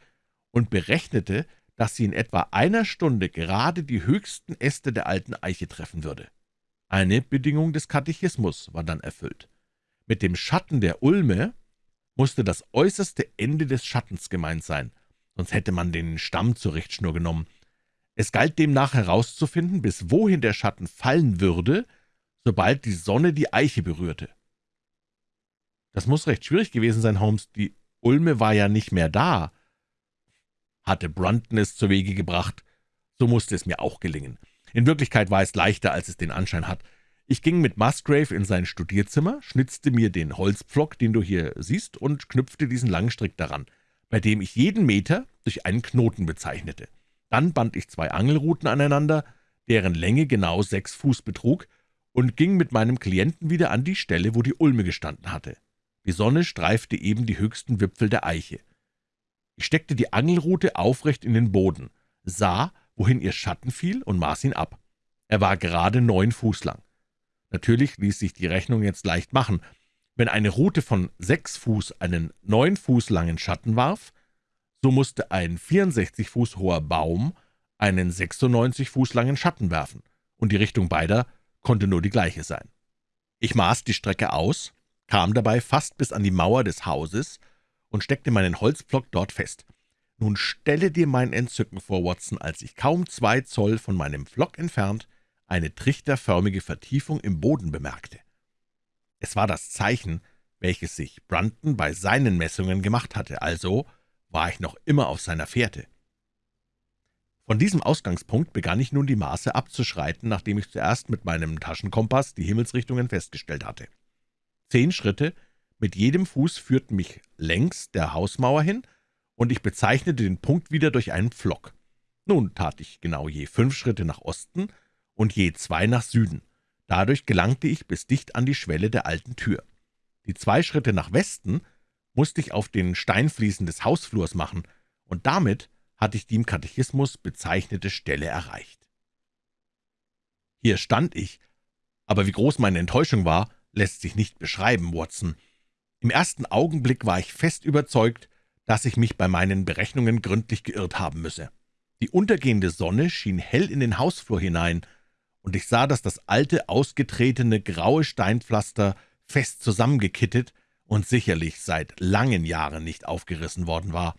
und berechnete, dass sie in etwa einer Stunde gerade die höchsten Äste der alten Eiche treffen würde. Eine Bedingung des Katechismus war dann erfüllt. Mit dem Schatten der Ulme musste das äußerste Ende des Schattens gemeint sein, sonst hätte man den Stamm zur Richtschnur genommen. Es galt demnach herauszufinden, bis wohin der Schatten fallen würde, sobald die Sonne die Eiche berührte. Das muss recht schwierig gewesen sein, Holmes. Die Ulme war ja nicht mehr da. Hatte Brunton es zur Wege gebracht, so musste es mir auch gelingen. In Wirklichkeit war es leichter, als es den Anschein hat. Ich ging mit Musgrave in sein Studierzimmer, schnitzte mir den Holzpflock, den du hier siehst, und knüpfte diesen langen Strick daran, bei dem ich jeden Meter durch einen Knoten bezeichnete. Dann band ich zwei Angelruten aneinander, deren Länge genau sechs Fuß betrug, und ging mit meinem Klienten wieder an die Stelle, wo die Ulme gestanden hatte. Die Sonne streifte eben die höchsten Wipfel der Eiche. Ich steckte die Angelrute aufrecht in den Boden, sah, wohin ihr Schatten fiel, und maß ihn ab. Er war gerade neun Fuß lang. Natürlich ließ sich die Rechnung jetzt leicht machen. Wenn eine Rute von sechs Fuß einen neun Fuß langen Schatten warf, so musste ein 64 Fuß hoher Baum einen 96 Fuß langen Schatten werfen, und die Richtung beider konnte nur die gleiche sein. Ich maß die Strecke aus, kam dabei fast bis an die Mauer des Hauses und steckte meinen Holzpflock dort fest. Nun stelle dir mein Entzücken vor, Watson, als ich kaum zwei Zoll von meinem Pflock entfernt eine trichterförmige Vertiefung im Boden bemerkte. Es war das Zeichen, welches sich Brunton bei seinen Messungen gemacht hatte, also war ich noch immer auf seiner Fährte. Von diesem Ausgangspunkt begann ich nun die Maße abzuschreiten, nachdem ich zuerst mit meinem Taschenkompass die Himmelsrichtungen festgestellt hatte. Zehn Schritte mit jedem Fuß führten mich längs der Hausmauer hin, und ich bezeichnete den Punkt wieder durch einen Pflock. Nun tat ich genau je fünf Schritte nach Osten und je zwei nach Süden. Dadurch gelangte ich bis dicht an die Schwelle der alten Tür. Die zwei Schritte nach Westen musste ich auf den Steinfliesen des Hausflurs machen, und damit hatte ich die im Katechismus bezeichnete Stelle erreicht. Hier stand ich, aber wie groß meine Enttäuschung war, lässt sich nicht beschreiben, Watson. Im ersten Augenblick war ich fest überzeugt, dass ich mich bei meinen Berechnungen gründlich geirrt haben müsse. Die untergehende Sonne schien hell in den Hausflur hinein, und ich sah, dass das alte, ausgetretene, graue Steinpflaster fest zusammengekittet und sicherlich seit langen Jahren nicht aufgerissen worden war.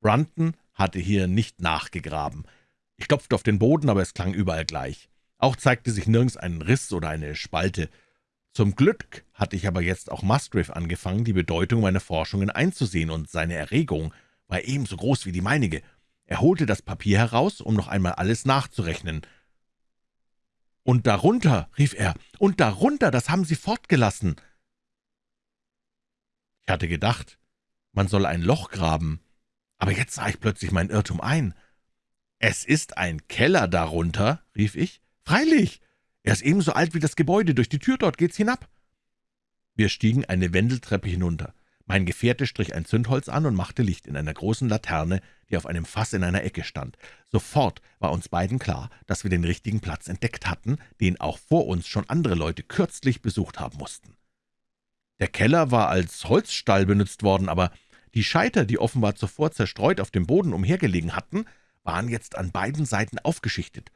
Brunton hatte hier nicht nachgegraben. Ich klopfte auf den Boden, aber es klang überall gleich. Auch zeigte sich nirgends ein Riss oder eine Spalte. Zum Glück hatte ich aber jetzt auch Musgrave angefangen, die Bedeutung meiner Forschungen einzusehen, und seine Erregung war ebenso groß wie die meinige. Er holte das Papier heraus, um noch einmal alles nachzurechnen. »Und darunter«, rief er, »und darunter, das haben Sie fortgelassen.« Ich hatte gedacht, man soll ein Loch graben, aber jetzt sah ich plötzlich mein Irrtum ein. »Es ist ein Keller darunter«, rief ich. »Freilich, er ist ebenso alt wie das Gebäude. Durch die Tür dort geht's hinab.« Wir stiegen eine Wendeltreppe hinunter. Mein Gefährte strich ein Zündholz an und machte Licht in einer großen Laterne, die auf einem Fass in einer Ecke stand. Sofort war uns beiden klar, dass wir den richtigen Platz entdeckt hatten, den auch vor uns schon andere Leute kürzlich besucht haben mussten. Der Keller war als Holzstall benutzt worden, aber die Scheiter, die offenbar zuvor zerstreut auf dem Boden umhergelegen hatten, waren jetzt an beiden Seiten aufgeschichtet,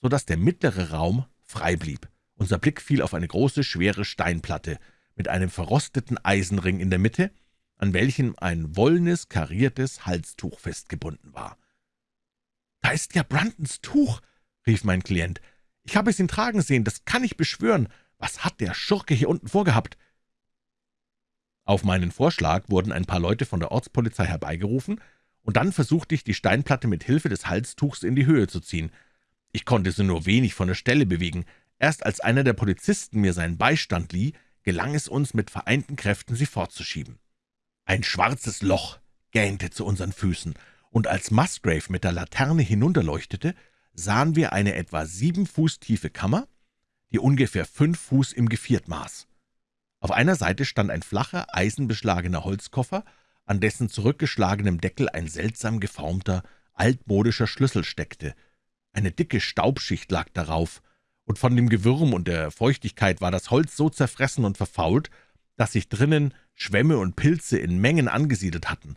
so dass der mittlere Raum frei blieb. Unser Blick fiel auf eine große, schwere Steinplatte mit einem verrosteten Eisenring in der Mitte, an welchem ein wollenes, kariertes Halstuch festgebunden war. »Da ist ja Bruntons Tuch«, rief mein Klient. »Ich habe es ihn tragen sehen, das kann ich beschwören. Was hat der Schurke hier unten vorgehabt?« Auf meinen Vorschlag wurden ein paar Leute von der Ortspolizei herbeigerufen, und dann versuchte ich, die Steinplatte mit Hilfe des Halstuchs in die Höhe zu ziehen. Ich konnte sie nur wenig von der Stelle bewegen. Erst als einer der Polizisten mir seinen Beistand lieh, gelang es uns, mit vereinten Kräften sie fortzuschieben. Ein schwarzes Loch gähnte zu unseren Füßen, und als Musgrave mit der Laterne hinunterleuchtete, sahen wir eine etwa sieben Fuß tiefe Kammer, die ungefähr fünf Fuß im Geviert maß. Auf einer Seite stand ein flacher, eisenbeschlagener Holzkoffer, an dessen zurückgeschlagenem Deckel ein seltsam geformter, altmodischer Schlüssel steckte, eine dicke Staubschicht lag darauf, und von dem Gewürm und der Feuchtigkeit war das Holz so zerfressen und verfault, dass sich drinnen Schwämme und Pilze in Mengen angesiedelt hatten.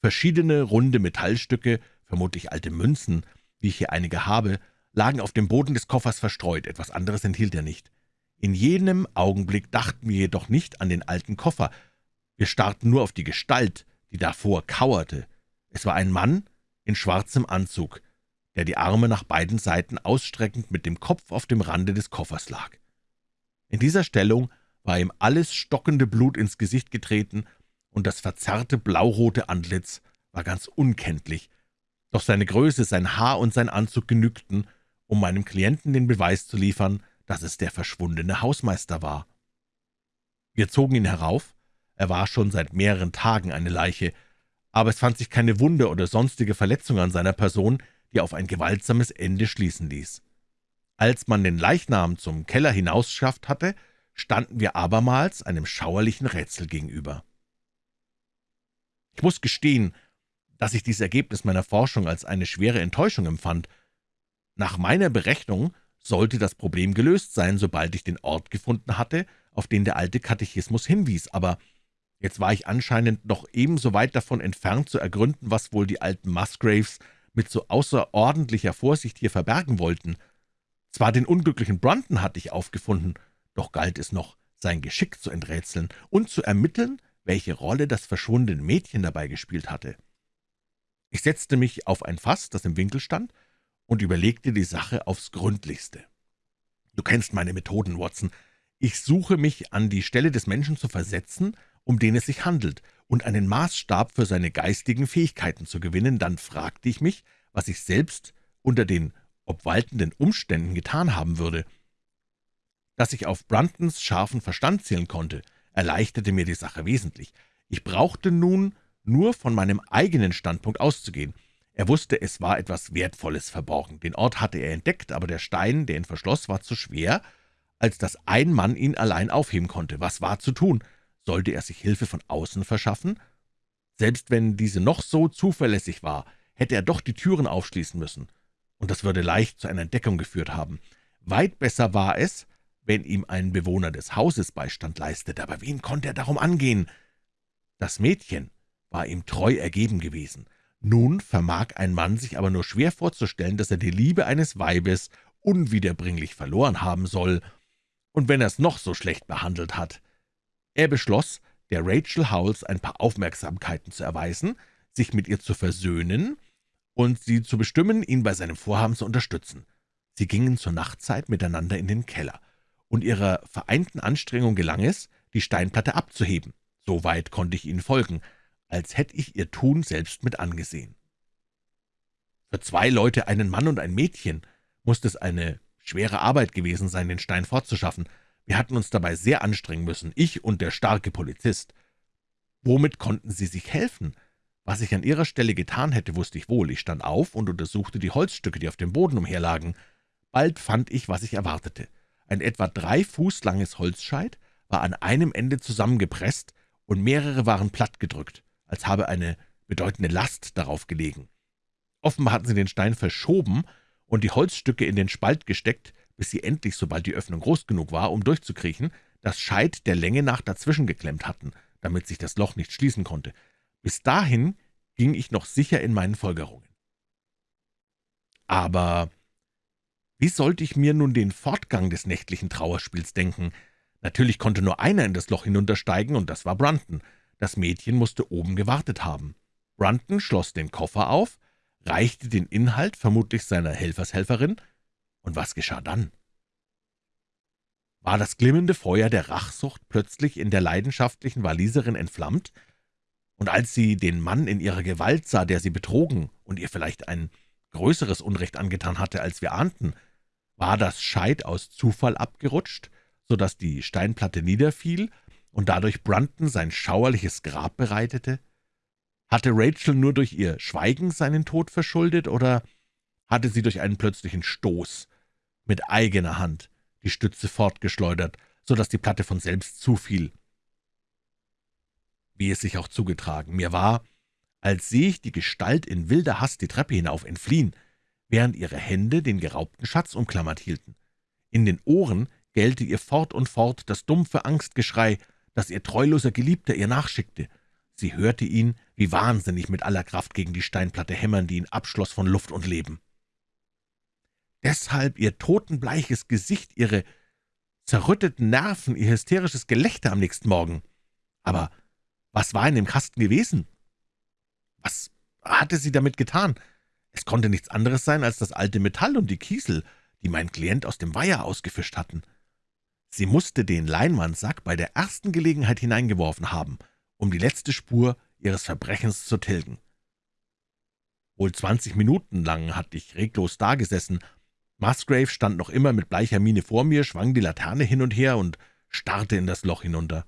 Verschiedene runde Metallstücke, vermutlich alte Münzen, wie ich hier einige habe, lagen auf dem Boden des Koffers verstreut, etwas anderes enthielt er nicht. In jenem Augenblick dachten wir jedoch nicht an den alten Koffer, wir starrten nur auf die Gestalt, die davor kauerte. Es war ein Mann in schwarzem Anzug, der die Arme nach beiden Seiten ausstreckend mit dem Kopf auf dem Rande des Koffers lag. In dieser Stellung war ihm alles stockende Blut ins Gesicht getreten, und das verzerrte blaurote Antlitz war ganz unkenntlich, doch seine Größe, sein Haar und sein Anzug genügten, um meinem Klienten den Beweis zu liefern, dass es der verschwundene Hausmeister war. Wir zogen ihn herauf, er war schon seit mehreren Tagen eine Leiche, aber es fand sich keine Wunde oder sonstige Verletzung an seiner Person, die auf ein gewaltsames Ende schließen ließ. Als man den Leichnam zum Keller hinausschafft hatte, standen wir abermals einem schauerlichen Rätsel gegenüber. Ich muss gestehen, dass ich dieses Ergebnis meiner Forschung als eine schwere Enttäuschung empfand. Nach meiner Berechnung sollte das Problem gelöst sein, sobald ich den Ort gefunden hatte, auf den der alte Katechismus hinwies, aber jetzt war ich anscheinend noch ebenso weit davon entfernt zu ergründen, was wohl die alten Musgraves mit so außerordentlicher Vorsicht hier verbergen wollten. Zwar den unglücklichen Brunton hatte ich aufgefunden, doch galt es noch, sein Geschick zu enträtseln und zu ermitteln, welche Rolle das verschwundene Mädchen dabei gespielt hatte. Ich setzte mich auf ein Fass, das im Winkel stand, und überlegte die Sache aufs Gründlichste. Du kennst meine Methoden, Watson. Ich suche mich an die Stelle des Menschen zu versetzen, um den es sich handelt, und einen Maßstab für seine geistigen Fähigkeiten zu gewinnen, dann fragte ich mich, was ich selbst unter den obwaltenden Umständen getan haben würde. Dass ich auf Bruntons scharfen Verstand zählen konnte, erleichterte mir die Sache wesentlich. Ich brauchte nun nur von meinem eigenen Standpunkt auszugehen. Er wusste, es war etwas Wertvolles verborgen. Den Ort hatte er entdeckt, aber der Stein, der ihn verschloss, war zu schwer, als dass ein Mann ihn allein aufheben konnte. Was war zu tun? Sollte er sich Hilfe von außen verschaffen? Selbst wenn diese noch so zuverlässig war, hätte er doch die Türen aufschließen müssen. Und das würde leicht zu einer Entdeckung geführt haben. Weit besser war es, wenn ihm ein Bewohner des Hauses Beistand leistete. Aber wen konnte er darum angehen? Das Mädchen war ihm treu ergeben gewesen. Nun vermag ein Mann sich aber nur schwer vorzustellen, dass er die Liebe eines Weibes unwiederbringlich verloren haben soll, und wenn er es noch so schlecht behandelt hat. Er beschloss, der Rachel Howells ein paar Aufmerksamkeiten zu erweisen, sich mit ihr zu versöhnen und sie zu bestimmen, ihn bei seinem Vorhaben zu unterstützen. Sie gingen zur Nachtzeit miteinander in den Keller, und ihrer vereinten Anstrengung gelang es, die Steinplatte abzuheben. So weit konnte ich ihnen folgen, als hätte ich ihr Tun selbst mit angesehen. Für zwei Leute, einen Mann und ein Mädchen, musste es eine schwere Arbeit gewesen sein, den Stein fortzuschaffen. Wir hatten uns dabei sehr anstrengen müssen, ich und der starke Polizist. Womit konnten sie sich helfen? Was ich an ihrer Stelle getan hätte, wusste ich wohl. Ich stand auf und untersuchte die Holzstücke, die auf dem Boden umherlagen. Bald fand ich, was ich erwartete. Ein etwa drei Fuß langes Holzscheit war an einem Ende zusammengepresst, und mehrere waren plattgedrückt als habe eine bedeutende Last darauf gelegen. Offenbar hatten sie den Stein verschoben und die Holzstücke in den Spalt gesteckt, bis sie endlich, sobald die Öffnung groß genug war, um durchzukriechen, das Scheit der Länge nach dazwischen geklemmt hatten, damit sich das Loch nicht schließen konnte. Bis dahin ging ich noch sicher in meinen Folgerungen. Aber wie sollte ich mir nun den Fortgang des nächtlichen Trauerspiels denken? Natürlich konnte nur einer in das Loch hinuntersteigen, und das war Brunton. Das Mädchen musste oben gewartet haben. Brunton schloss den Koffer auf, reichte den Inhalt vermutlich seiner Helfershelferin, und was geschah dann? War das glimmende Feuer der Rachsucht plötzlich in der leidenschaftlichen Waliserin entflammt, und als sie den Mann in ihrer Gewalt sah, der sie betrogen und ihr vielleicht ein größeres Unrecht angetan hatte, als wir ahnten, war das Scheit aus Zufall abgerutscht, so dass die Steinplatte niederfiel und dadurch Brunton sein schauerliches Grab bereitete? Hatte Rachel nur durch ihr Schweigen seinen Tod verschuldet, oder hatte sie durch einen plötzlichen Stoß mit eigener Hand die Stütze fortgeschleudert, so dass die Platte von selbst zufiel? Wie es sich auch zugetragen, mir war, als sehe ich die Gestalt in wilder Hast die Treppe hinauf entfliehen, während ihre Hände den geraubten Schatz umklammert hielten. In den Ohren gellte ihr fort und fort das dumpfe Angstgeschrei, dass ihr treuloser Geliebter ihr nachschickte. Sie hörte ihn wie wahnsinnig mit aller Kraft gegen die Steinplatte hämmern, die ihn abschloss von Luft und Leben. Deshalb ihr totenbleiches Gesicht, ihre zerrütteten Nerven, ihr hysterisches Gelächter am nächsten Morgen. Aber was war in dem Kasten gewesen? Was hatte sie damit getan? Es konnte nichts anderes sein als das alte Metall und die Kiesel, die mein Klient aus dem Weiher ausgefischt hatten. Sie musste den Leinwandsack bei der ersten Gelegenheit hineingeworfen haben, um die letzte Spur ihres Verbrechens zu tilgen. Wohl zwanzig Minuten lang hatte ich reglos dagesessen. Musgrave stand noch immer mit bleicher Miene vor mir, schwang die Laterne hin und her und starrte in das Loch hinunter.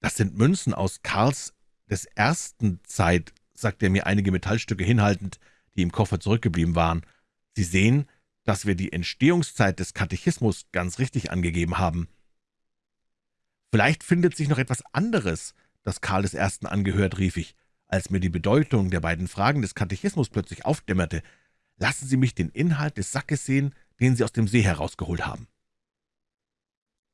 »Das sind Münzen aus Karls des ersten Zeit«, sagte er mir einige Metallstücke hinhaltend, die im Koffer zurückgeblieben waren. »Sie sehen, dass wir die Entstehungszeit des Katechismus ganz richtig angegeben haben.« »Vielleicht findet sich noch etwas anderes, das Karl des Ersten angehört«, rief ich, als mir die Bedeutung der beiden Fragen des Katechismus plötzlich aufdämmerte. »Lassen Sie mich den Inhalt des Sackes sehen, den Sie aus dem See herausgeholt haben.«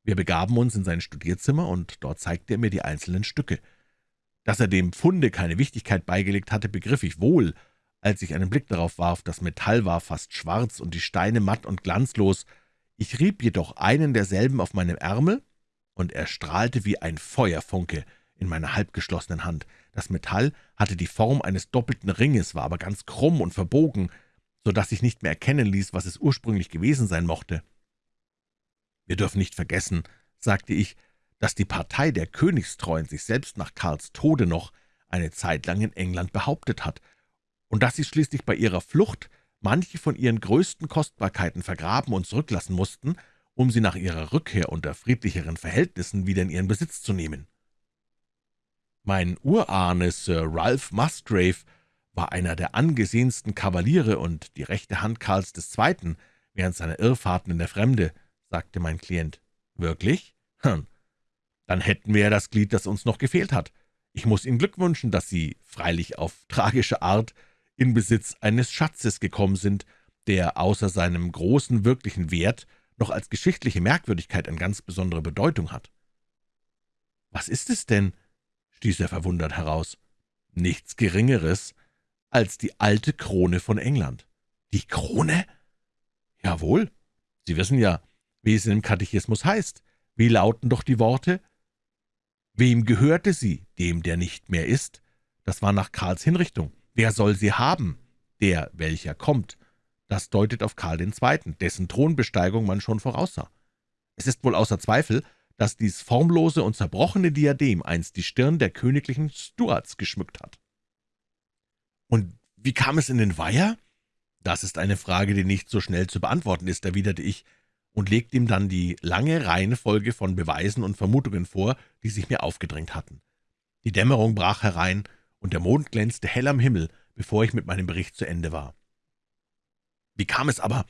Wir begaben uns in sein Studierzimmer, und dort zeigte er mir die einzelnen Stücke. Dass er dem Funde keine Wichtigkeit beigelegt hatte, begriff ich wohl, als ich einen Blick darauf warf. Das Metall war fast schwarz und die Steine matt und glanzlos. Ich rieb jedoch einen derselben auf meinem Ärmel, und er strahlte wie ein Feuerfunke in meiner halbgeschlossenen Hand. Das Metall hatte die Form eines doppelten Ringes, war aber ganz krumm und verbogen, so dass sich nicht mehr erkennen ließ, was es ursprünglich gewesen sein mochte. »Wir dürfen nicht vergessen«, sagte ich, »dass die Partei der Königstreuen sich selbst nach Karls Tode noch eine Zeit lang in England behauptet hat und dass sie schließlich bei ihrer Flucht manche von ihren größten Kostbarkeiten vergraben und zurücklassen mussten, um sie nach ihrer Rückkehr unter friedlicheren Verhältnissen wieder in ihren Besitz zu nehmen. Mein Urahne Sir Ralph Musgrave war einer der angesehensten Kavaliere und die rechte Hand Karls II. während seiner Irrfahrten in der Fremde, sagte mein Klient. »Wirklich? Hm. Dann hätten wir ja das Glied, das uns noch gefehlt hat. Ich muss Ihnen Glück wünschen, dass Sie, freilich auf tragische Art, in Besitz eines Schatzes gekommen sind, der außer seinem großen wirklichen Wert noch als geschichtliche Merkwürdigkeit eine ganz besondere Bedeutung hat. »Was ist es denn?« stieß er verwundert heraus. »Nichts Geringeres als die alte Krone von England.« »Die Krone?« »Jawohl. Sie wissen ja, wie es in dem Katechismus heißt. Wie lauten doch die Worte?« »Wem gehörte sie? Dem, der nicht mehr ist?« Das war nach Karls Hinrichtung. Wer soll sie haben? Der, welcher kommt. Das deutet auf Karl II., dessen Thronbesteigung man schon voraussah. Es ist wohl außer Zweifel, dass dies formlose und zerbrochene Diadem einst die Stirn der königlichen Stuarts geschmückt hat. »Und wie kam es in den Weiher?« »Das ist eine Frage, die nicht so schnell zu beantworten ist«, erwiderte ich und legte ihm dann die lange Reihenfolge von Beweisen und Vermutungen vor, die sich mir aufgedrängt hatten. Die Dämmerung brach herein, und der Mond glänzte hell am Himmel, bevor ich mit meinem Bericht zu Ende war. »Wie kam es aber,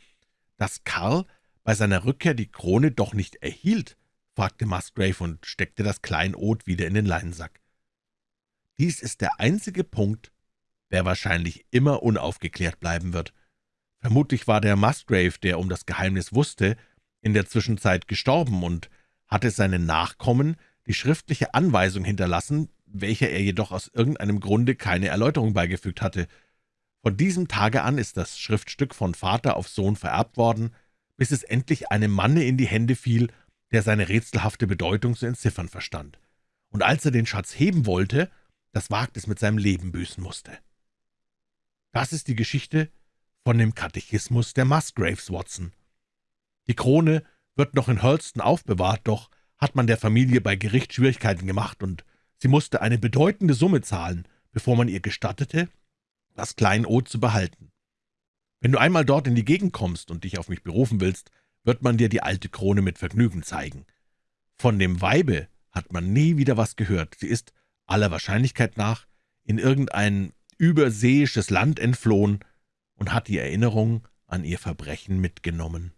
dass Karl bei seiner Rückkehr die Krone doch nicht erhielt?« fragte Musgrave und steckte das Kleinod wieder in den Leinensack. »Dies ist der einzige Punkt, der wahrscheinlich immer unaufgeklärt bleiben wird. Vermutlich war der Musgrave, der um das Geheimnis wusste, in der Zwischenzeit gestorben und hatte seinen Nachkommen die schriftliche Anweisung hinterlassen, welcher er jedoch aus irgendeinem Grunde keine Erläuterung beigefügt hatte. Von diesem Tage an ist das Schriftstück von Vater auf Sohn vererbt worden, bis es endlich einem Manne in die Hände fiel, der seine rätselhafte Bedeutung zu entziffern verstand. Und als er den Schatz heben wollte, das Wagnis mit seinem Leben büßen musste. Das ist die Geschichte von dem Katechismus der Musgraves, Watson. Die Krone wird noch in Hurlston aufbewahrt, doch hat man der Familie bei Gericht Schwierigkeiten gemacht, und Sie musste eine bedeutende Summe zahlen, bevor man ihr gestattete, das Kleinod zu behalten. Wenn du einmal dort in die Gegend kommst und dich auf mich berufen willst, wird man dir die alte Krone mit Vergnügen zeigen. Von dem Weibe hat man nie wieder was gehört. Sie ist, aller Wahrscheinlichkeit nach, in irgendein überseeisches Land entflohen und hat die Erinnerung an ihr Verbrechen mitgenommen.